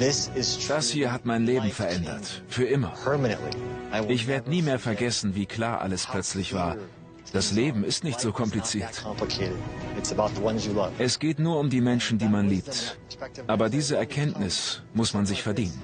Das hier hat mein Leben verändert. Für immer. Ich werde nie mehr vergessen, wie klar alles plötzlich war. Das Leben ist nicht so kompliziert. Es geht nur um die Menschen, die man liebt. Aber diese Erkenntnis muss man sich verdienen.